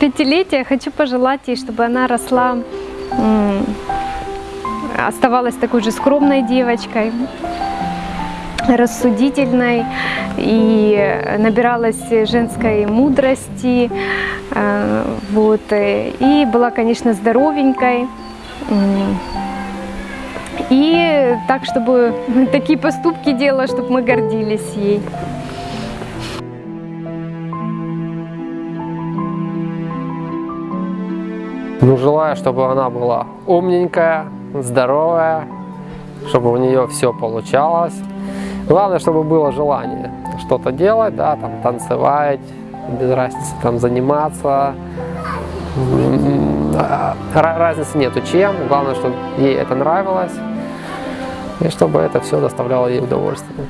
пятилетия хочу пожелать ей, чтобы она росла, оставалась такой же скромной девочкой, рассудительной и набиралась женской мудрости, э, вот, э, и была, конечно, здоровенькой. И так, чтобы такие поступки делала, чтобы мы гордились ей. Ну, желаю, чтобы она была умненькая, здоровая, чтобы у нее все получалось. Главное, чтобы было желание что-то делать, да, там танцевать, без разницы, там заниматься. Разницы нету чем, главное, чтобы ей это нравилось и чтобы это все доставляло ей удовольствие.